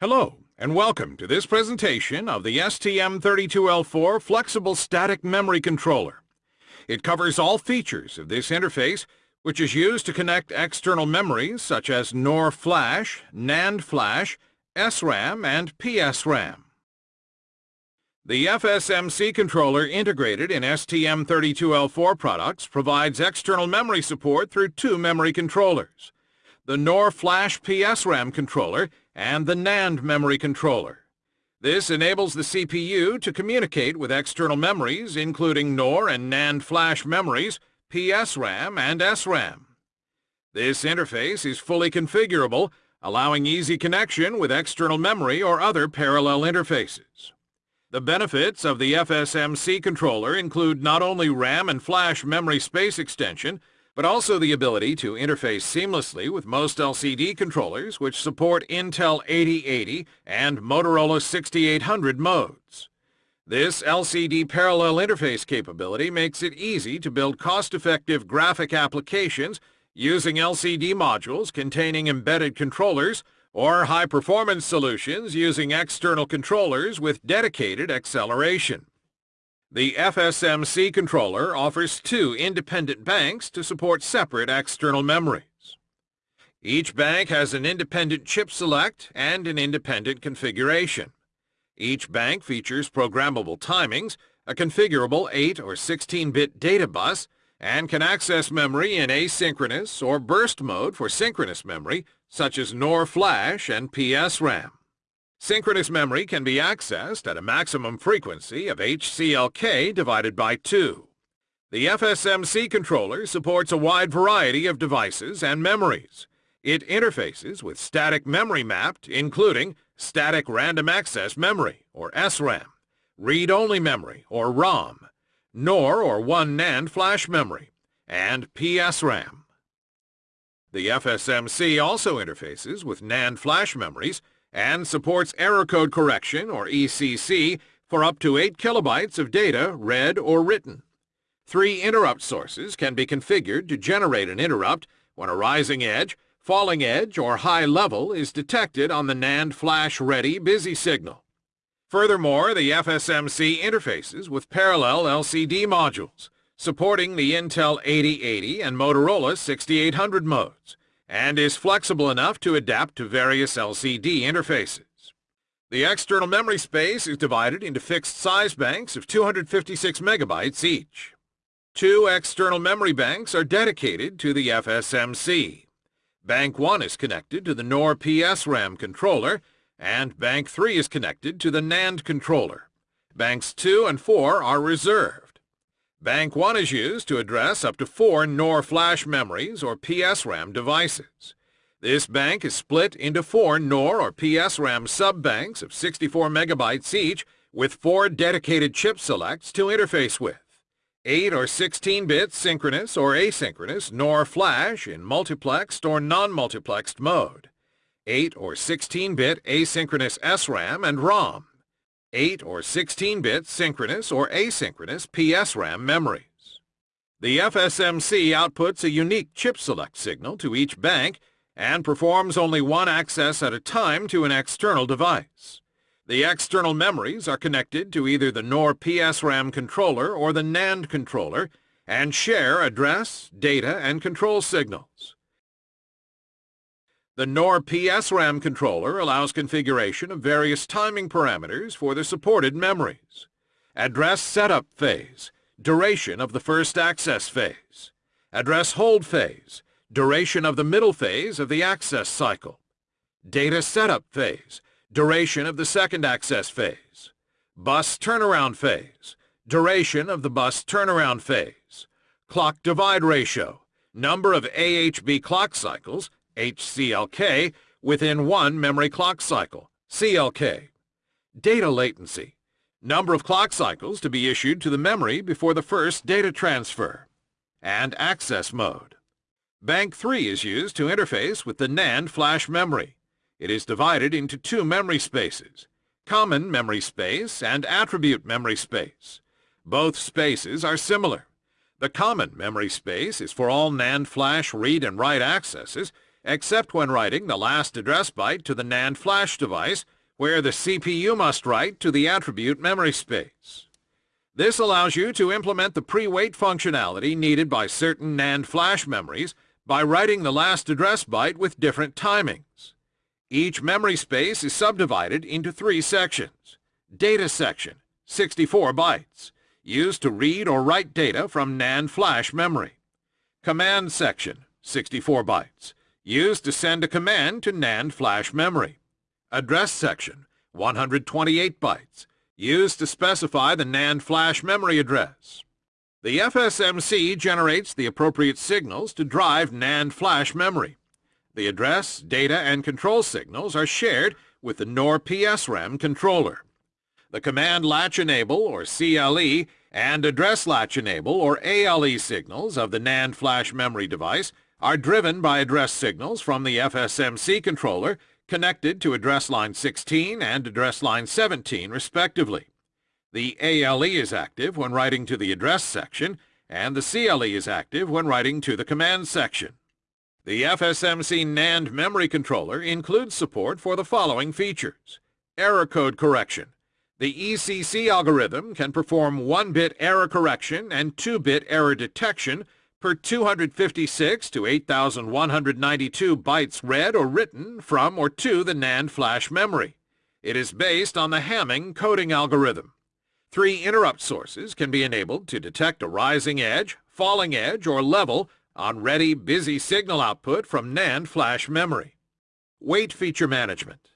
Hello, and welcome to this presentation of the STM32L4 Flexible Static Memory Controller. It covers all features of this interface, which is used to connect external memories such as NOR flash, NAND flash, SRAM, and PSRAM. The FSMC controller integrated in STM32L4 products provides external memory support through two memory controllers. The NOR Flash PSRAM controller and the NAND memory controller. This enables the CPU to communicate with external memories including NOR and NAND flash memories, PSRAM and SRAM. This interface is fully configurable, allowing easy connection with external memory or other parallel interfaces. The benefits of the FSMC controller include not only RAM and flash memory space extension, but also the ability to interface seamlessly with most LCD controllers which support Intel 8080 and Motorola 6800 modes. This LCD parallel interface capability makes it easy to build cost-effective graphic applications using LCD modules containing embedded controllers or high-performance solutions using external controllers with dedicated acceleration. The FSMC controller offers two independent banks to support separate external memories. Each bank has an independent chip select and an independent configuration. Each bank features programmable timings, a configurable 8 or 16-bit data bus, and can access memory in asynchronous or burst mode for synchronous memory, such as NOR flash and PSRAM. Synchronous memory can be accessed at a maximum frequency of HCLK divided by 2. The FSMC controller supports a wide variety of devices and memories. It interfaces with static memory mapped, including static random access memory, or SRAM, read-only memory, or ROM, NOR or OneNAND flash memory, and PSRAM. The FSMC also interfaces with NAND flash memories and supports error code correction, or ECC, for up to 8 kilobytes of data read or written. Three interrupt sources can be configured to generate an interrupt when a rising edge, falling edge, or high level is detected on the NAND flash ready busy signal. Furthermore, the FSMC interfaces with parallel LCD modules, supporting the Intel 8080 and Motorola 6800 modes, and is flexible enough to adapt to various LCD interfaces. The external memory space is divided into fixed size banks of 256 megabytes each. Two external memory banks are dedicated to the FSMC. Bank 1 is connected to the NOR PSRAM controller and Bank 3 is connected to the NAND controller. Banks 2 and 4 are reserved. Bank 1 is used to address up to four NOR flash memories or PSRAM devices. This bank is split into four NOR or PSRAM sub-banks of 64 megabytes each with four dedicated chip selects to interface with. 8 or 16-bit synchronous or asynchronous NOR flash in multiplexed or non-multiplexed mode. 8 or 16-bit asynchronous SRAM and ROM, 8 or 16-bit synchronous or asynchronous PSRAM memories. The FSMC outputs a unique chip select signal to each bank and performs only one access at a time to an external device. The external memories are connected to either the NOR PSRAM controller or the NAND controller and share address, data, and control signals. The NOR PSRAM controller allows configuration of various timing parameters for the supported memories. Address setup phase, duration of the first access phase. Address hold phase, duration of the middle phase of the access cycle. Data setup phase, duration of the second access phase. Bus turnaround phase, duration of the bus turnaround phase. Clock divide ratio, number of AHB clock cycles, HCLK, within one memory clock cycle, CLK. Data latency, number of clock cycles to be issued to the memory before the first data transfer. And access mode. Bank 3 is used to interface with the NAND flash memory. It is divided into two memory spaces, common memory space and attribute memory space. Both spaces are similar. The common memory space is for all NAND flash read and write accesses except when writing the last address byte to the NAND flash device, where the CPU must write to the attribute memory space. This allows you to implement the pre-wait functionality needed by certain NAND flash memories by writing the last address byte with different timings. Each memory space is subdivided into three sections. Data section, 64 bytes, used to read or write data from NAND flash memory. Command section, 64 bytes, used to send a command to NAND flash memory. Address section, 128 bytes, used to specify the NAND flash memory address. The FSMC generates the appropriate signals to drive NAND flash memory. The address, data, and control signals are shared with the NOR PSRAM controller. The command latch enable, or CLE, and address latch enable, or ALE signals of the NAND flash memory device are driven by address signals from the FSMC controller connected to address line 16 and address line 17 respectively. The ALE is active when writing to the address section, and the CLE is active when writing to the command section. The FSMC NAND memory controller includes support for the following features. Error code correction. The ECC algorithm can perform 1-bit error correction and 2-bit error detection per 256 to 8192 bytes read or written from or to the NAND flash memory. It is based on the Hamming coding algorithm. Three interrupt sources can be enabled to detect a rising edge, falling edge, or level on ready busy signal output from NAND flash memory. Wait feature management.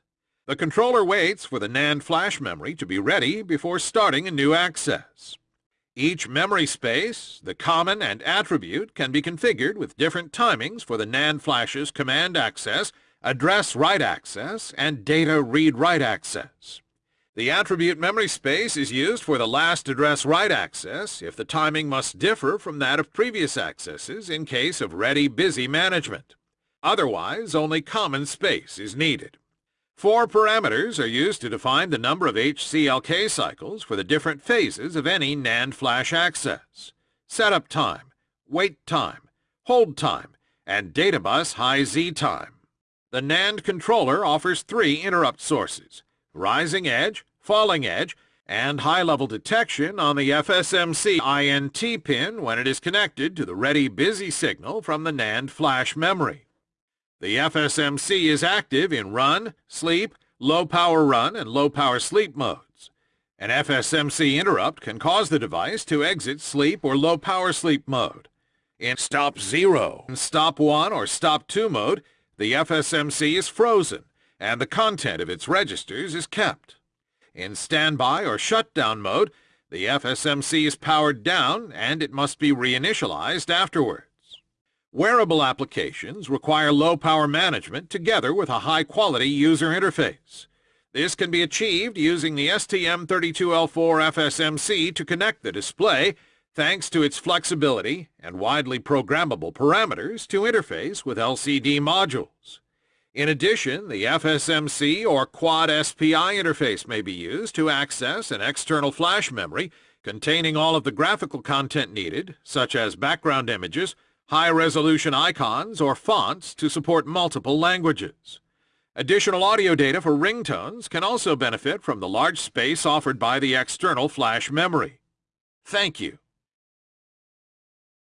The controller waits for the NAND flash memory to be ready before starting a new access. Each memory space, the common and attribute can be configured with different timings for the NAND flash's command access, address write access, and data read-write access. The attribute memory space is used for the last address write access if the timing must differ from that of previous accesses in case of ready-busy management. Otherwise, only common space is needed. Four parameters are used to define the number of HCLK cycles for the different phases of any NAND flash access. Setup time, wait time, hold time, and databus high Z time. The NAND controller offers three interrupt sources, rising edge, falling edge, and high-level detection on the FSMC INT pin when it is connected to the ready busy signal from the NAND flash memory. The FSMC is active in run, sleep, low-power run, and low-power sleep modes. An FSMC interrupt can cause the device to exit sleep or low-power sleep mode. In stop 0, stop 1, or stop 2 mode, the FSMC is frozen, and the content of its registers is kept. In standby or shutdown mode, the FSMC is powered down and it must be reinitialized afterwards. Wearable applications require low power management together with a high-quality user interface. This can be achieved using the STM32L4 FSMC to connect the display thanks to its flexibility and widely programmable parameters to interface with LCD modules. In addition, the FSMC or Quad SPI interface may be used to access an external flash memory containing all of the graphical content needed, such as background images, high-resolution icons, or fonts to support multiple languages. Additional audio data for ringtones can also benefit from the large space offered by the external flash memory. Thank you.